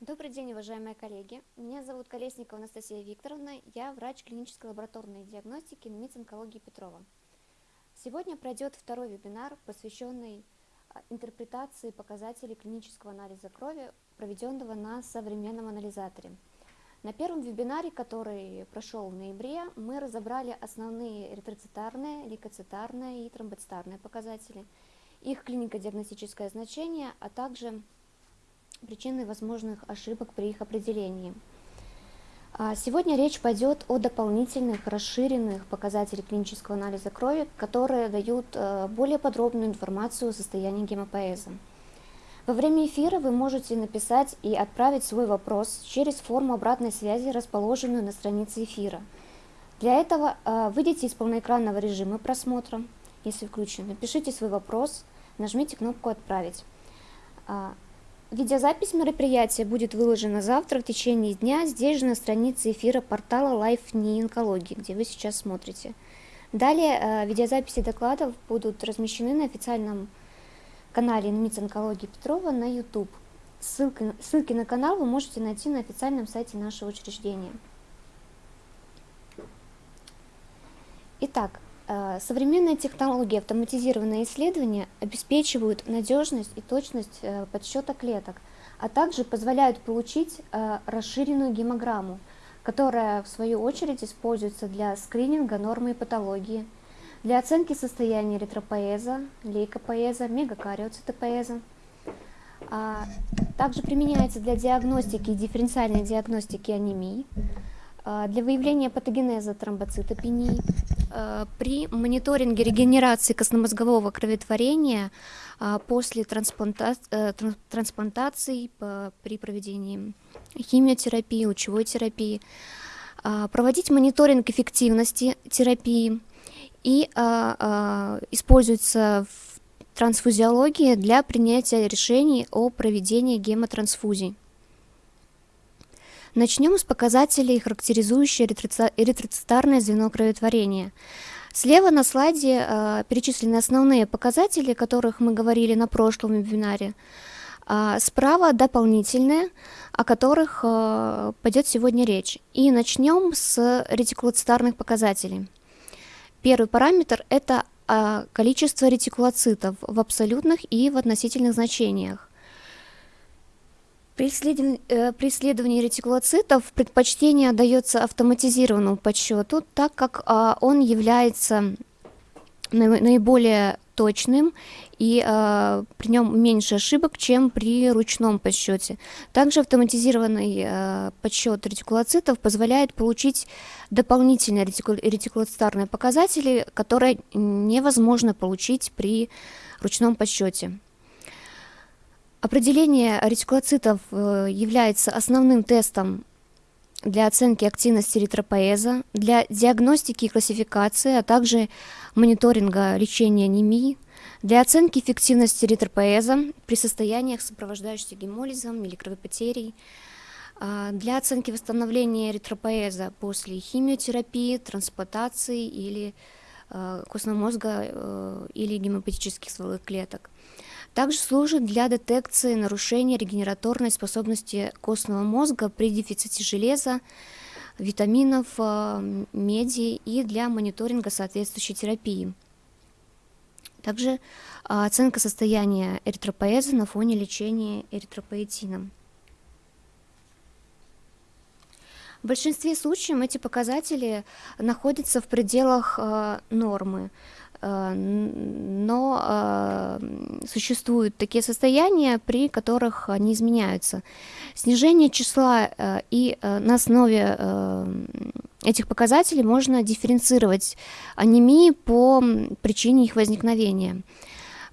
Добрый день, уважаемые коллеги. Меня зовут Колесникова Анастасия Викторовна. Я врач клинической лабораторной диагностики НИЦ онкологии Петрова. Сегодня пройдет второй вебинар, посвященный а, интерпретации показателей клинического анализа крови, проведенного на современном анализаторе. На первом вебинаре, который прошел в ноябре, мы разобрали основные эритроцитарные, лейкоцитарные и тромбоцитарные показатели, их клинико-диагностическое значение, а также причины возможных ошибок при их определении. А, сегодня речь пойдет о дополнительных расширенных показателях клинического анализа крови, которые дают э, более подробную информацию о состоянии гемопоэза. Во время эфира вы можете написать и отправить свой вопрос через форму обратной связи, расположенную на странице эфира. Для этого э, выйдите из полноэкранного режима просмотра, если включен, напишите свой вопрос, нажмите кнопку «Отправить». Видеозапись мероприятия будет выложена завтра в течение дня здесь же на странице эфира портала Life NI Онкологии, где вы сейчас смотрите. Далее э, видеозаписи докладов будут размещены на официальном канале НИЦ Онкологии Петрова на YouTube. Ссылки, ссылки на канал вы можете найти на официальном сайте нашего учреждения. Итак, современные технологии автоматизированные исследования обеспечивают надежность и точность э, подсчета клеток, а также позволяют получить э, расширенную гемограмму, которая в свою очередь используется для скрининга нормы и патологии, для оценки состояния эритропоэза, лейкопоэза, мегакариоцитопоэза. А, также применяется для диагностики и дифференциальной диагностики анемии, а, для выявления патогенеза тромбоцитопении, при мониторинге регенерации костномозгового кроветворения а, после транспланта... Э, трансплантации при проведении химиотерапии, лучевой терапии, проводить мониторинг эффективности терапии и используется в трансфузиологии для принятия решений о проведении гемотрансфузий. Начнем с показателей, характеризующих эритроцитарное звено кроветворения. Слева на слайде э, перечислены основные показатели, о которых мы говорили на прошлом вебинаре. А справа дополнительные, о которых э, пойдет сегодня речь. И начнем с ретикулоцитарных показателей. Первый параметр – это э, количество ретикулоцитов в абсолютных и в относительных значениях. При исследовании, э, ретикулоцитов предпочтение отдается автоматизированному подсчету, так как а, он является наиболее точным и э, при нем меньше ошибок, чем при ручном подсчете. Также автоматизированный э, подсчет ретикулоцитов позволяет получить дополнительные ретикул ретикулоцитарные показатели, которые невозможно получить при ручном подсчете. Определение ретикулоцитов э, является основным тестом для оценки активности эритропоэза, для диагностики и классификации, а также мониторинга лечения анемии, для оценки эффективности эритропоэза при состояниях, сопровождающихся гемолизом или кровопотерей, а, для оценки восстановления эритропоэза после химиотерапии, трансплантации или э, костного мозга э, или гемопатических стволовых клеток. Также служит для детекции нарушения регенераторной способности костного мозга при дефиците железа, витаминов, э, меди и для мониторинга соответствующей терапии. Также а, оценка состояния эритропоэза на фоне лечения эритропоэтином. В большинстве случаев эти показатели находятся в пределах э, нормы. Э, но э, существуют такие состояния, при которых они изменяются. Снижение числа э, и на основе этих показателей можно дифференцировать анемии по причине их возникновения.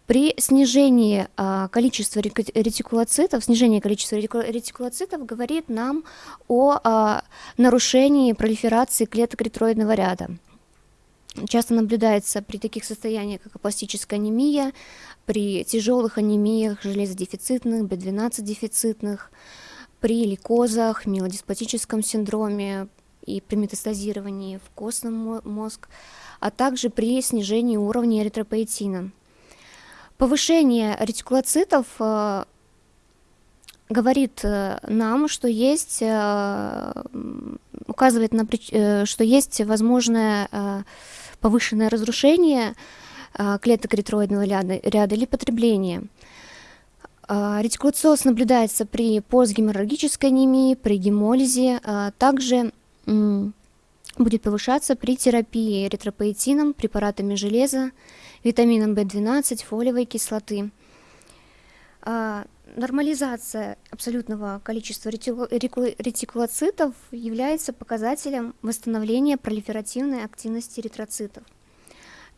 При снижении количества ретикулоцитов, снижение количества ретикулоцитов говорит нам о нарушении пролиферации клеток ретроидного ряда часто наблюдается при таких состояниях, как пластическая анемия, при тяжелых анемиях железодефицитных, B12 дефицитных, при лейкозах, миелодисплатическом синдроме и при метастазировании в костный мозг, а также при снижении уровня эритропоэтина. Повышение ретикулоцитов э, говорит нам, что есть, указывает на, что есть возможное повышенное разрушение клеток эритроидного ряда, или потребление. Ретикулоциоз наблюдается при постгеморрагической анемии, при гемолизе, также будет повышаться при терапии эритропоэтином, препаратами железа, витамином В12, фолиевой кислоты. А, нормализация абсолютного количества ретикулоцитов является показателем восстановления пролиферативной активности эритроцитов.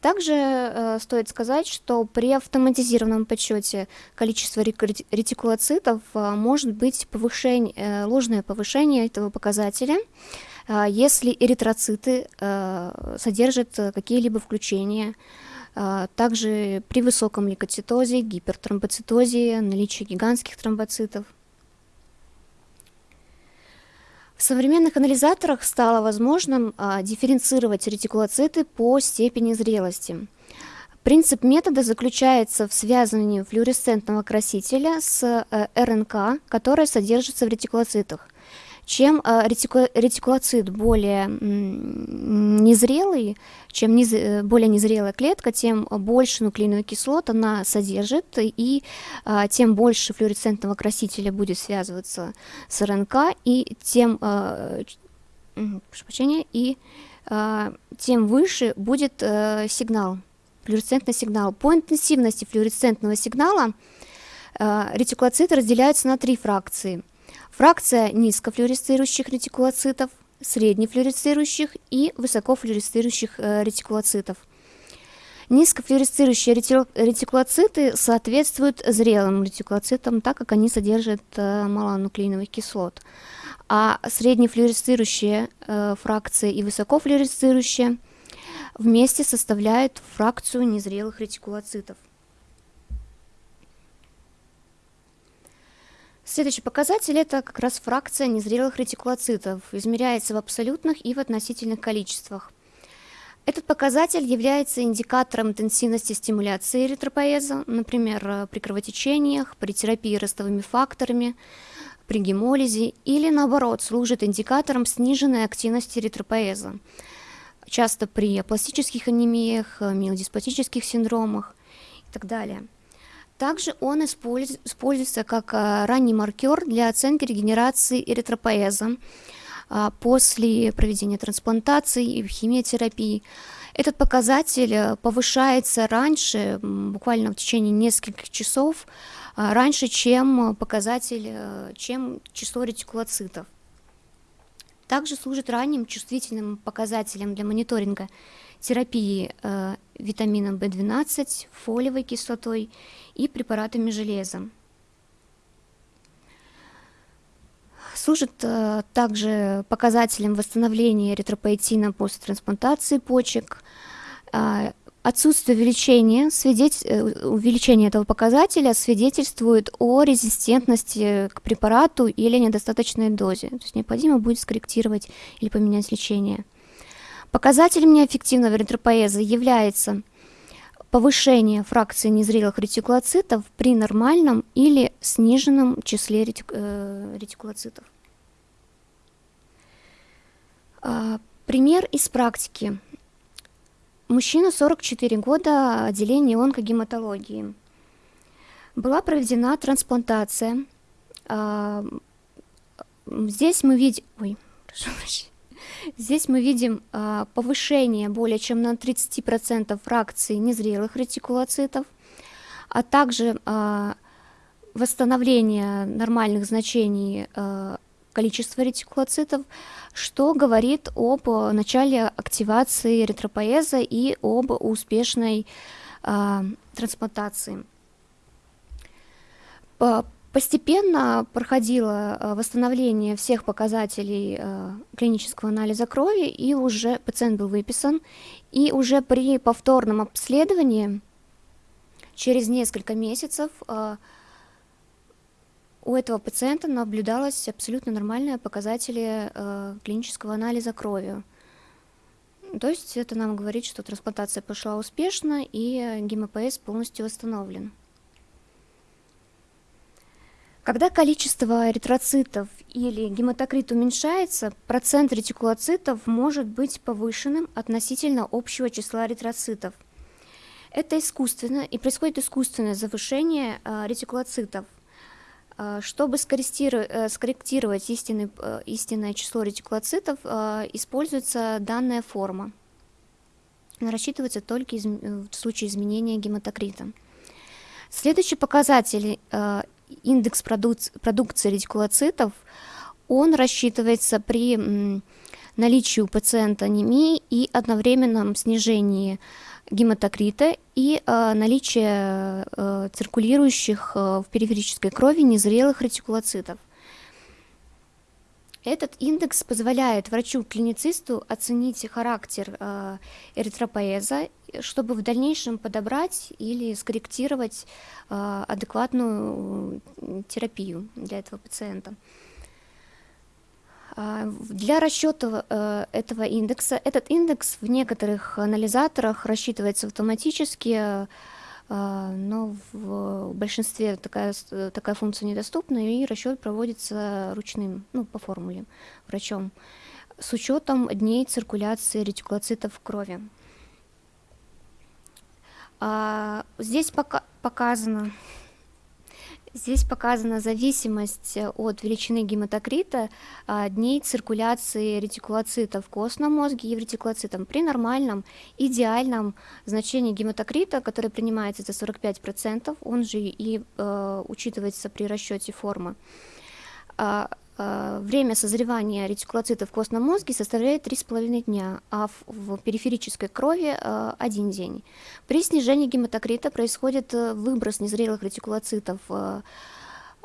Также э, стоит сказать, что при автоматизированном подсчете количества ретикулоцитов э, может быть повышение, э, ложное повышение этого показателя, э, если эритроциты э, содержат какие-либо включения также при высоком лейкоцитозе, гипертромбоцитозе, наличии гигантских тромбоцитов. В современных анализаторах стало возможным а, дифференцировать ретикулоциты по степени зрелости. Принцип метода заключается в связывании флуоресцентного красителя с э, РНК, которая содержится в ретикулоцитах – чем э, ретикулоцит более незрелый, чем низ, э, более незрелая клетка, тем больше нуклеиновых кислот она содержит, и а, тем больше флуоресцентного красителя будет связываться с РНК, и тем, а, прощения, и тем выше будет сигнал, флуоресцентный сигнал. По интенсивности флуоресцентного сигнала ретикулоциты разделяются на три фракции – Фракция низкофлюоресцирующих ретикулоцитов, среднефлюоресцирующих и высокофлюоресцирующих э, ретикулоцитов. Низкофлюоресцирующие ретикулоциты соответствуют зрелым ретикулоцитам, так как они содержат э, мало нуклеиновых кислот. А среднефлюоресцирующие э, фракции и высокофлюоресцирующие вместе составляют фракцию незрелых ретикулоцитов. Следующий показатель – это как раз фракция незрелых ретикулоцитов, измеряется в абсолютных и в относительных количествах. Этот показатель является индикатором интенсивности стимуляции эритропоэза, например, при кровотечениях, при терапии ростовыми факторами, при гемолизе или, наоборот, служит индикатором сниженной активности эритропоэза, часто при пластических анемиях, миодиспатических синдромах и так далее – также он используется как а, ранний маркер для оценки регенерации эритропоэза а, после проведения трансплантации и химиотерапии. Этот показатель э, повышается раньше, буквально в течение нескольких часов, а, раньше, чем показатель, э, чем число ретикулоцитов. Также служит ранним чувствительным показателем для мониторинга терапии э, витамином В12, фолиевой кислотой и препаратами железа. Служит э, также показателем восстановления эритропоэтина после трансплантации почек. Э, отсутствие увеличения, свидетель, э, увеличение этого показателя свидетельствует о резистентности к препарату или недостаточной дозе. То есть необходимо будет скорректировать или поменять лечение. Показателем неэффективного эритропоэза является повышение фракции незрелых ретикулоцитов при нормальном или сниженном числе э, ретикулоцитов. А, пример из практики. Мужчина 44 года, отделение онкогематологии. Была проведена трансплантация. А, здесь мы видим... Ой, прошу прощения. Здесь мы видим а, повышение более чем на 30% фракции незрелых ретикулоцитов, а также а, восстановление нормальных значений а, количества ретикулоцитов, что говорит об начале активации эритропоэза и об успешной трансплантации. Постепенно проходило э, восстановление всех показателей э, клинического анализа крови, и уже пациент был выписан, и уже при повторном обследовании через несколько месяцев э, у этого пациента наблюдалось абсолютно нормальные показатели клинического анализа крови. То есть это нам говорит, что трансплантация прошла успешно и гемопоэз полностью восстановлен. Когда количество эритроцитов или гематокрит уменьшается, процент ретикулоцитов может быть повышенным относительно общего числа эритроцитов. Это искусственно, и происходит искусственное завышение э, ретикулоцитов. Э, чтобы скорректировать, э, скорректировать истинный, истинное число ретикулоцитов, используется данная форма. Она рассчитывается только в случае изменения гематокрита. Следующий показатель индекс продукции ретикулоцитов, он рассчитывается при наличии у пациента анемии и одновременном снижении гематокрита и э, наличие э, циркулирующих э, в периферической крови незрелых ретикулоцитов. Этот индекс позволяет врачу-клиницисту оценить характер э, эритропоэза, чтобы в дальнейшем подобрать или скорректировать э, адекватную терапию для этого пациента. Э, для расчета э, этого индекса, этот индекс в некоторых анализаторах рассчитывается автоматически, а, но в большинстве такая, такая функция недоступна, и расчет проводится ручным, ну, по формуле, врачом, с учетом дней циркуляции ретикулоцитов в крови. А, здесь пока показано Здесь показана зависимость э, от величины гематокрита а, дней циркуляции ретикулоцитов в костном мозге и в ретикулоцитом. При нормальном, идеальном значении гематокрита, который принимается за 45%, он же и э, учитывается при расчете формы, Э, время созревания ретикулоцитов в костном мозге составляет 3,5 дня, а в, периферической крови э, 1 день. При снижении гематокрита происходит э, выброс незрелых ретикулоцитов э,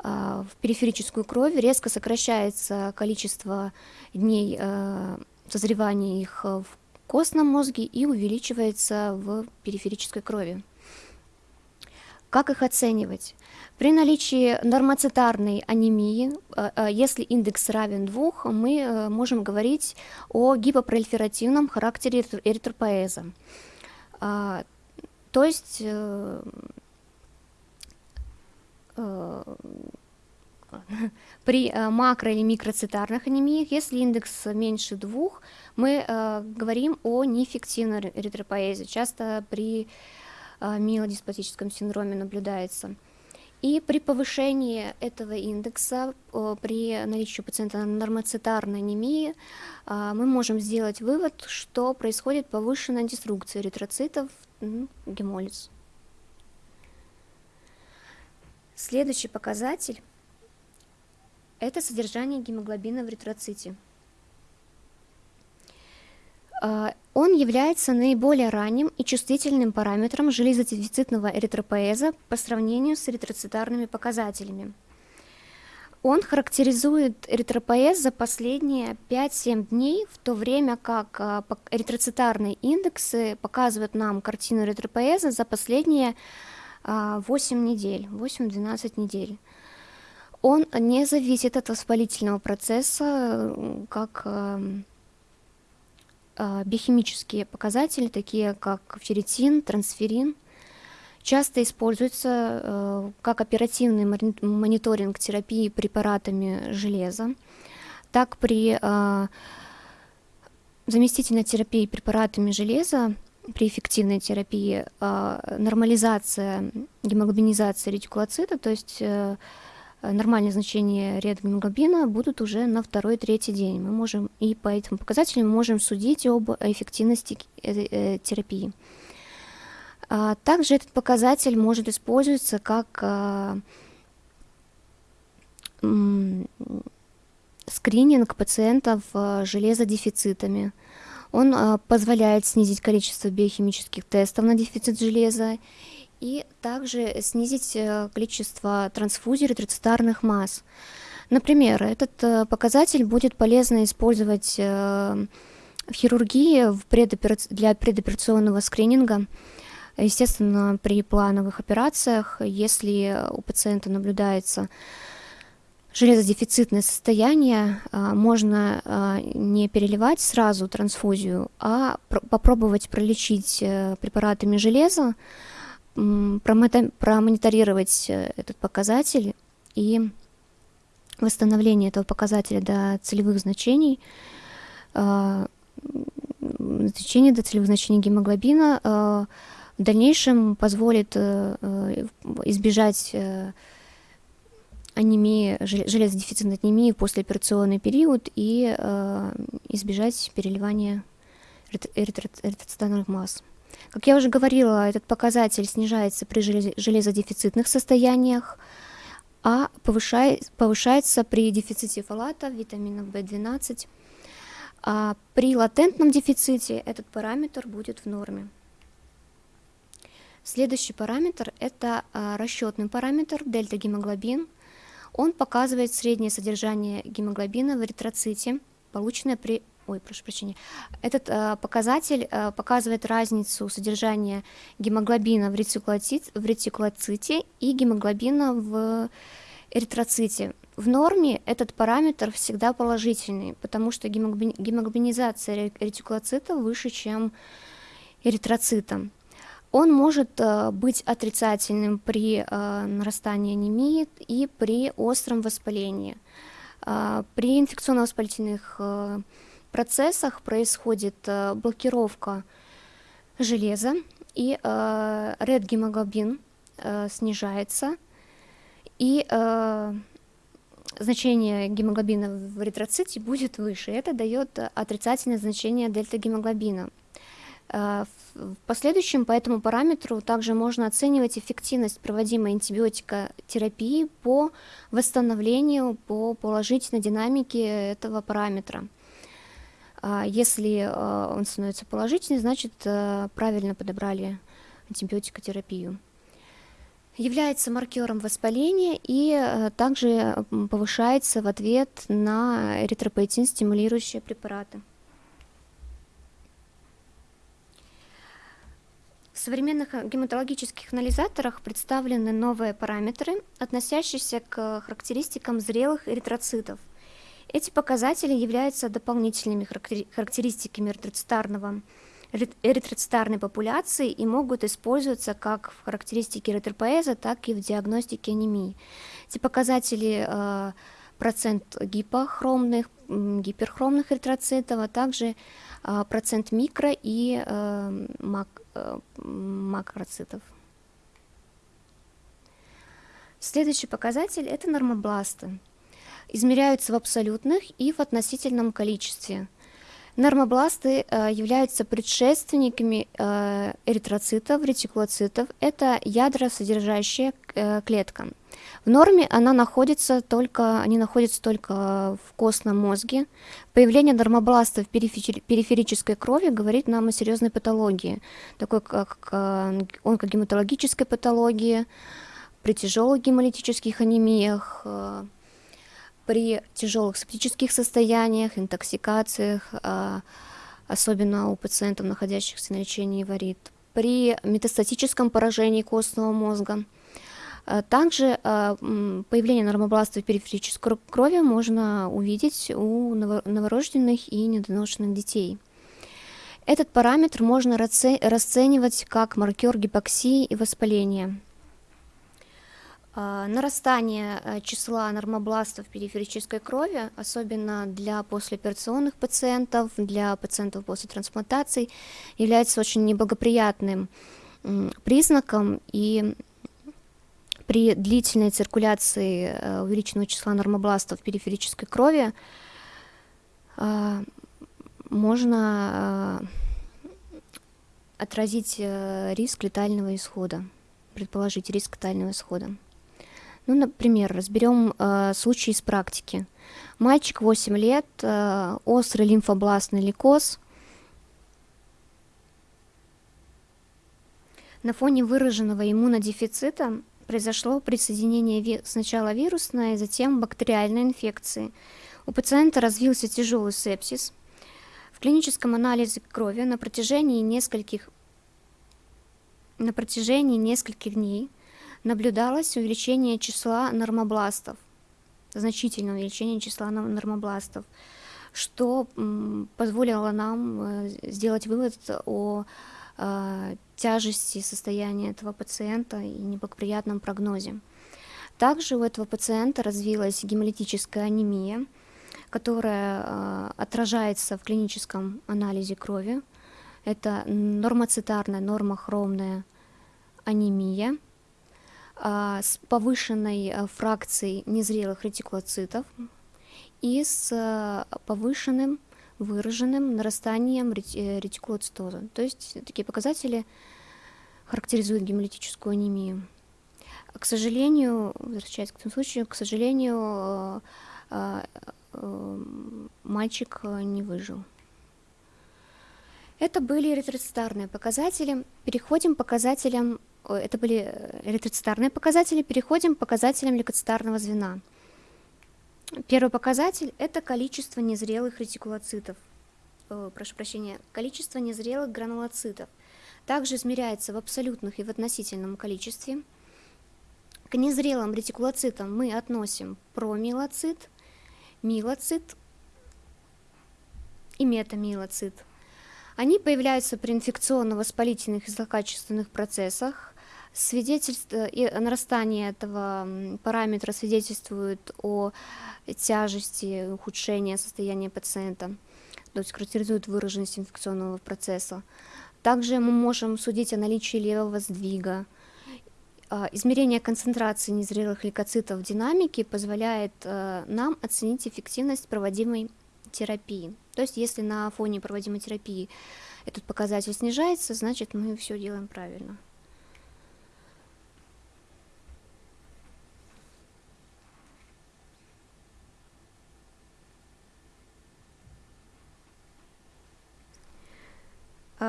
э, в периферическую кровь, резко сокращается количество дней э, созревания их в костном мозге и увеличивается в периферической крови. Как их оценивать? При наличии нормоцитарной анемии, э, э, если индекс равен 2, мы э, можем говорить о гипопролиферативном характере эритропоэза. А, то есть при макро- или микроцитарных анемиях, если индекс меньше двух, мы говорим о неэффективной эритропоэзе. Часто при миелодиспластическом синдроме наблюдается. И при повышении этого индекса, при наличии у пациента нормоцитарной анемии, а, мы можем сделать вывод, что происходит повышенная деструкция эритроцитов, гемолиз. Следующий показатель – это содержание гемоглобина в эритроците. А, он является наиболее ранним и чувствительным параметром железодефицитного эритропоэза по сравнению с эритроцитарными показателями. Он характеризует эритропоэз за последние 5-7 дней, в то время как а, эритроцитарные индексы показывают нам картину эритропоэза за последние 8 а, недель, 8-12 недель. Он не зависит от воспалительного процесса, как а, биохимические показатели, такие как ферритин, трансферин, часто используются э, как оперативный мониторинг терапии препаратами железа, так при а, заместительной терапии препаратами железа при эффективной терапии а, нормализация гемоглобинизация ретикулоцита, то есть Э, нормальные значения редгемоглобина будут уже на второй-третий день. Мы можем и по этим показателям можем судить об эффективности э, э, терапии. А, также этот показатель может использоваться как а, скрининг пациентов железодефицитами. Он позволяет снизить количество биохимических тестов на дефицит железа и также снизить э, количество трансфузий эритроцитарных масс. Например, этот э, показатель будет полезно использовать э, в хирургии для предоперационного скрининга. Естественно, при плановых операциях, если у пациента наблюдается железодефицитное состояние, можно не переливать сразу трансфузию, а попробовать пролечить препаратами железа, промониторировать э, этот показатель и восстановления этого показателя до целевых значений, э, значений до целевых значений гемоглобина э, в дальнейшем позволит э, э избежать анемии, железодефицитной анемии в послеоперационный период и избежать переливания эритроцитарных масс. Как я уже говорила, этот показатель снижается при железодефицитных состояниях, а повышает, повышается при дефиците фолата, витамина В12. А при латентном дефиците этот параметр будет в норме. Следующий параметр – это а, расчетный параметр дельта-гемоглобин. Он показывает среднее содержание гемоглобина в эритроците, полученное при ой, прошу прощения, этот э, показатель э, показывает разницу содержания гемоглобина в, ретикулоцит, в ретикулоците и гемоглобина в эритроците. В норме этот параметр всегда положительный, потому что гемоглобинизация ретикулоцита выше, чем эритроцита. Он может э, быть отрицательным при э, нарастании анемии и при остром воспалении. Э, при инфекционно-воспалительных э, процессах происходит э, блокировка железа, и э, red-гемоглобин э, снижается, и значение гемоглобина в эритроците будет выше. Это дает отрицательное значение дельта-гемоглобина. В последующем по этому параметру также можно оценивать эффективность проводимой антибиотикотерапии по восстановлению, по положительной динамике этого параметра. А если а, он становится положительным, значит э, правильно подобрали антибиотикотерапию. Является маркером воспаления и э, также повышается в ответ на эритропоэтин стимулирующие препараты. В современных гематологических анализаторах представлены новые параметры, относящиеся к характеристикам зрелых эритроцитов – эти показатели являются дополнительными характеристиками эритроцитарного эритроцитарной популяции и могут использоваться как в характеристике эритропоэза, так и в диагностике анемии. Эти показатели э, процент гипохромных, гиперхромных эритроцитов, а также э, процент микро и э, мак, макроцитов. Следующий показатель – это нормобласты измеряются в абсолютных и в относительном количестве. Нормобласты э, являются предшественниками э, эритроцитов, ретикулоцитов. Это ядросодержащая э, клетка. В норме она находится только, они находятся только в костном мозге. Появление нормобластов в периферической крови говорит нам о серьезной патологии, такой как онкогематологической патологии, при тяжелых гемолитических анемиях, при тяжелых септических состояниях, интоксикациях, а, особенно у пациентов, находящихся на лечении варит, при метастатическом поражении костного мозга. А, также а, появление нормобластов в периферической крови можно увидеть у новорожденных и недоношенных детей. Этот параметр можно расценивать как маркер гипоксии и воспаления. А, нарастание э, числа нормобластов периферической крови, особенно для послеоперационных пациентов, для пациентов после трансплантаций, является очень неблагоприятным признаком, и при длительной циркуляции э, увеличенного числа нормобластов периферической крови а, можно э, отразить риск летального исхода, предположить риск летального исхода. Ну, например, разберем э, случай из практики. Мальчик 8 лет, э, острый лимфобластный лейкоз. На фоне выраженного иммунодефицита произошло присоединение ви сначала вирусной, затем бактериальной инфекции. У пациента развился тяжелый сепсис. В клиническом анализе крови на протяжении нескольких, на протяжении нескольких дней наблюдалось увеличение числа нормобластов, значительное увеличение числа нормобластов, что позволило нам э, сделать вывод о э, тяжести состояния этого пациента и неблагоприятном прогнозе. Также у этого пациента развилась гемолитическая анемия, которая э, отражается в клиническом анализе крови. Это нормоцитарная, нормохромная анемия с повышенной э, фракцией незрелых ретикулоцитов и с э, повышенным выраженным нарастанием э, ретикулоцитоза. То есть такие показатели характеризуют гемолитическую анемию. К сожалению, возвращаясь к этому случаю, к сожалению, мальчик не выжил. Это были эритроцитарные показатели. Переходим к показателям, это были эритроцитарные показатели, переходим к показателям лейкоцитарного звена. Первый показатель – это количество незрелых ретикулоцитов, э, прошу прощения, количество незрелых гранулоцитов. Также измеряется в абсолютных и в относительном количестве. К незрелым ретикулоцитам мы относим промиелоцит, миелоцит и метамиелоцит. Они появляются при инфекционно-воспалительных и злокачественных процессах, Свидетельство и нарастание этого параметра свидетельствует о тяжести ухудшения состояния пациента, то есть характеризует выраженность инфекционного процесса. Также мы можем судить о наличии левого сдвига. А, измерение концентрации незрелых лейкоцитов в динамике позволяет э, нам оценить эффективность проводимой терапии. То есть если на фоне проводимой терапии этот показатель снижается, значит мы все делаем правильно.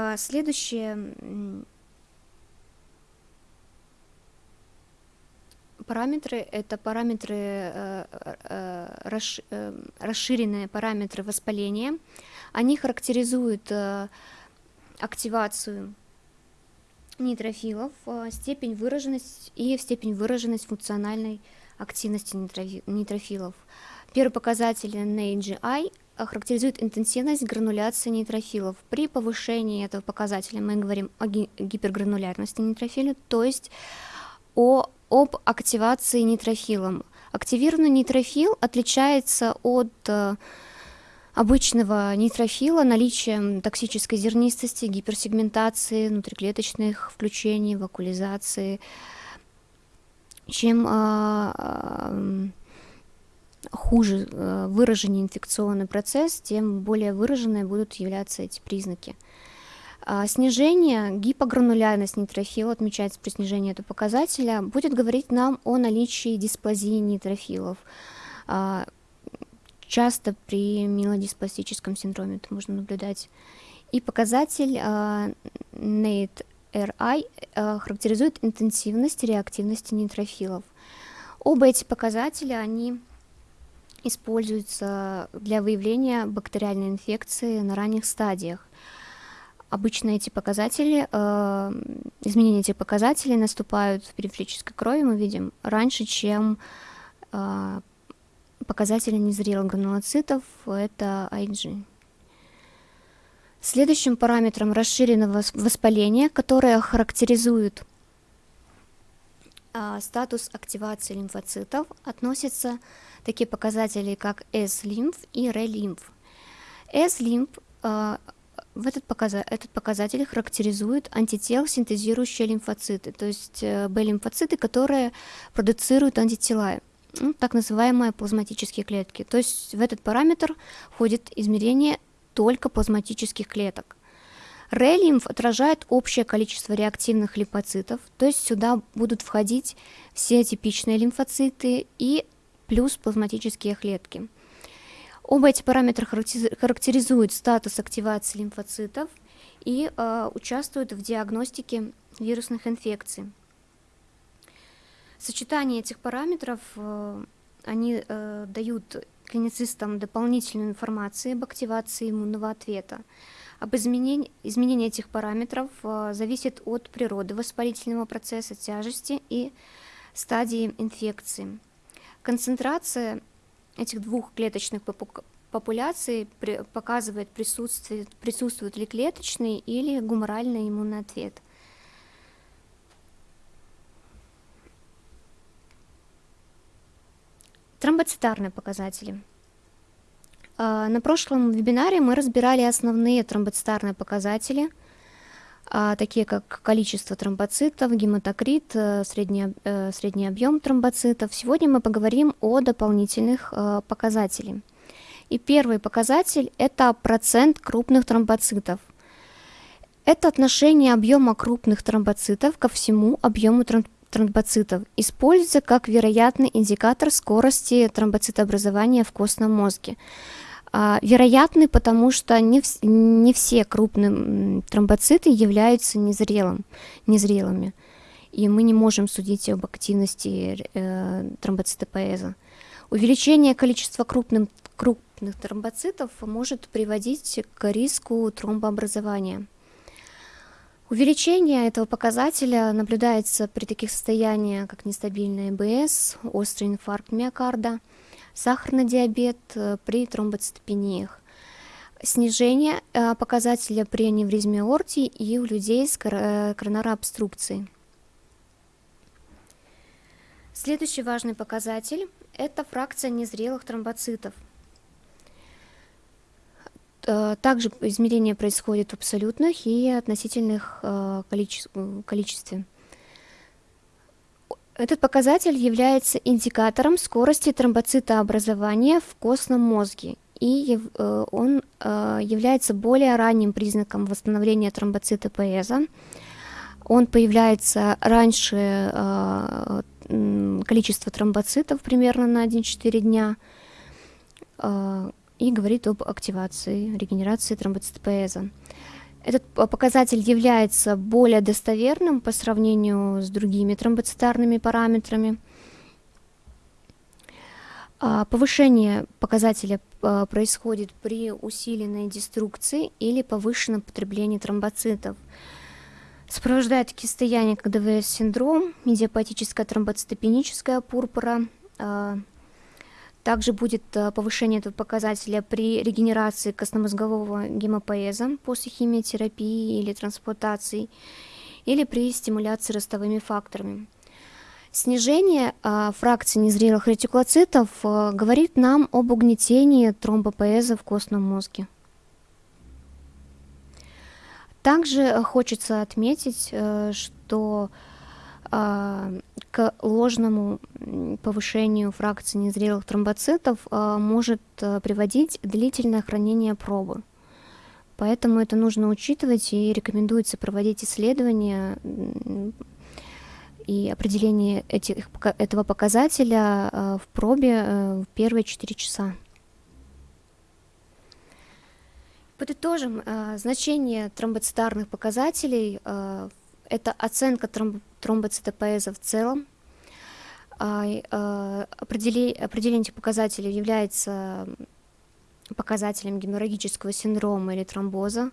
А, следующие параметры – это параметры, э, э, э, расширенные параметры воспаления. Они характеризуют активацию нейтрофилов, степень выраженности и степень выраженность функциональной активности нейтрофилов. Первый показатель NAGI характеризует интенсивность грануляции нейтрофилов. При повышении этого показателя мы говорим о гипергранулярности нейтрофиля, то есть о, об активации нейтрофилом. Активированный нейтрофил отличается от э, обычного нейтрофила наличием токсической зернистости, гиперсегментации, внутриклеточных включений, вакулизации, чем э, э, хуже э, выраженный инфекционный процесс, тем более выраженные будут являться эти признаки. А, снижение гипогранулярности нейтрофила, отмечается при снижении этого показателя, будет говорить нам о наличии дисплазии нейтрофилов. А, часто при милодиспластическом синдроме это можно наблюдать. И показатель а, NATE-RI характеризует интенсивность реактивности нейтрофилов. Оба эти показателя, они используются для выявления бактериальной инфекции на ранних стадиях. Обычно эти показатели, э, изменения этих показателей наступают в периферической крови, мы видим, раньше, чем э, показатели незрелых гранулоцитов, это IG. Следующим параметром расширенного воспаления, которое характеризует э, статус активации лимфоцитов, относится такие показатели, как S-лимф и R-лимф. S-лимф э, в этот, показатель, этот показатель характеризует антител, синтезирующие лимфоциты, то есть э, B-лимфоциты, которые продуцируют антитела, ну, так называемые плазматические клетки. То есть в этот параметр входит измерение только плазматических клеток. Р-лимф отражает общее количество реактивных лимфоцитов, то есть сюда будут входить все типичные лимфоциты и плюс плазматические клетки. Оба эти параметра характеризуют статус активации лимфоцитов и э, участвуют в диагностике вирусных инфекций. Сочетание этих параметров э, они э, дают клиницистам дополнительную информацию об активации иммунного ответа. Об изменении, изменении этих параметров э, зависит от природы воспалительного процесса, тяжести и стадии инфекции. Концентрация этих двух клеточных популяций показывает присутствие, присутствует ли клеточный или гуморальный иммунный ответ. Тромбоцитарные показатели. А, на прошлом вебинаре мы разбирали основные тромбоцитарные показатели, такие как количество тромбоцитов, гематокрит, э, средний, э, средний объем тромбоцитов. Сегодня мы поговорим о дополнительных э, показателях. И первый показатель – это процент крупных тромбоцитов. Это отношение объема крупных тромбоцитов ко всему объему тромбоцитов. Используется как вероятный индикатор скорости тромбоцитообразования в костном мозге. А, вероятный, потому что не, не все крупные тромбоциты являются незрелым, незрелыми. И мы не можем судить об активности э, тромбоцитопоэза. Увеличение количества крупных, крупных тромбоцитов может приводить к риску тромбообразования. Увеличение этого показателя наблюдается при таких состояниях, как нестабильный ЭБС, острый инфаркт миокарда, сахарный диабет э, при тромбоцитопениях, снижение э, показателя при аневризме аорти и у людей с э, коронарной Следующий важный показатель – это фракция незрелых тромбоцитов – также измерение происходит в абсолютных и относительных количестве. Этот показатель является индикатором скорости тромбоцитообразования в костном мозге, и э, он является более ранним признаком восстановления тромбоцитопоэза. Он появляется раньше количества тромбоцитов, примерно на 1-4 дня, и говорит об активации, регенерации тромбоцитопоэза. Этот показатель является более достоверным по сравнению с другими тромбоцитарными параметрами. А, повышение показателя а, происходит при усиленной деструкции или повышенном потреблении тромбоцитов. Сопровождает такие состояния, как ДВС-синдром, медиапатическая тромбоцитопеническая пурпура, а, также будет э, повышение этого показателя при регенерации костномозгового гемопоэза после химиотерапии или трансплантации, или при стимуляции ростовыми факторами. Снижение э, фракции незрелых ретикулоцитов э, говорит нам об угнетении тромбопоэза в костном мозге. Также хочется отметить, что а, к ложному повышению фракции незрелых тромбоцитов а, может а, приводить длительное хранение пробы. Поэтому это нужно учитывать и рекомендуется проводить исследования и определение этих, этого показателя в пробе в первые 4 часа. Подытожим, значение тромбоцитарных показателей – это оценка тромб тромбоцитопоэза в целом. А, а, определение, определение этих показателей является показателем геморрагического синдрома или тромбоза.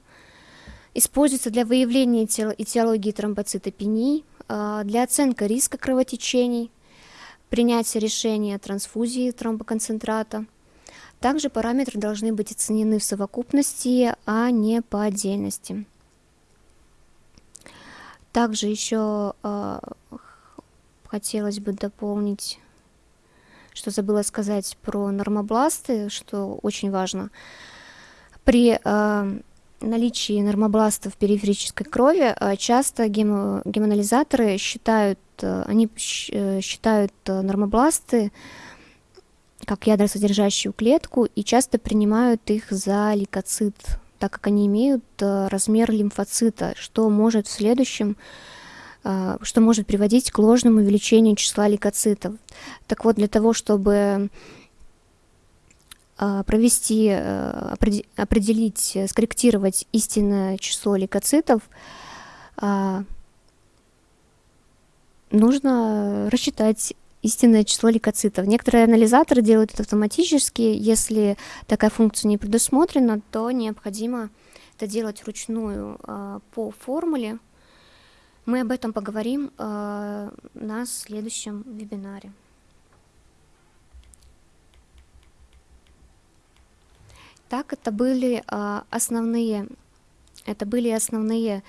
Используется для выявления этиологии тромбоцитопении, а, для оценки риска кровотечений, принятия решения о трансфузии тромбоконцентрата. Также параметры должны быть оценены в совокупности, а не по отдельности. Также еще э, хотелось бы дополнить, что забыла сказать про нормобласты, что очень важно. При э, наличии нормобластов периферической крови э, часто гемо, гемоанализаторы считают, э, они считают нормобласты как ядросодержащую клетку и часто принимают их за лейкоцит так как они имеют э, размер лимфоцита, что может в следующем э, что может приводить к ложному увеличению числа лейкоцитов. Так вот, для того, чтобы э, провести, определить, скорректировать истинное число лейкоцитов, нужно рассчитать истинное число лейкоцитов. Некоторые анализаторы делают это автоматически. Если такая функция не предусмотрена, то необходимо это делать вручную э, по формуле. Мы об этом поговорим э, на следующем вебинаре. Так, это были э, основные, это были основные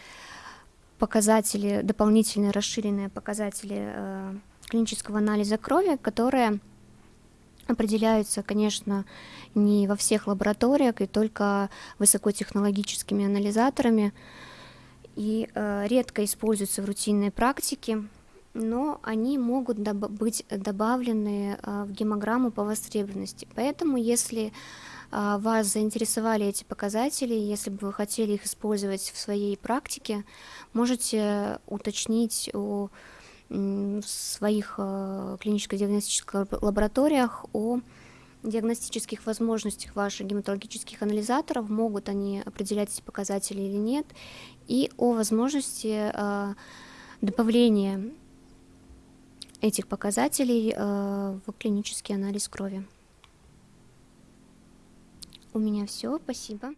показатели, дополнительные расширенные показатели клинического анализа крови, которые определяются, конечно, не во всех лабораториях и только высокотехнологическими анализаторами и э, редко используются в рутинной практике, но они могут доб быть добавлены э, в гемограмму по востребованности. Поэтому, если э, вас заинтересовали эти показатели, если бы вы хотели их использовать в своей практике, можете уточнить у в своих э, клиническо-диагностических лабораториях о диагностических возможностях ваших гематологических анализаторов, могут они определять эти показатели или нет, и о возможности э, добавления этих показателей э, в клинический анализ крови. У меня все, спасибо.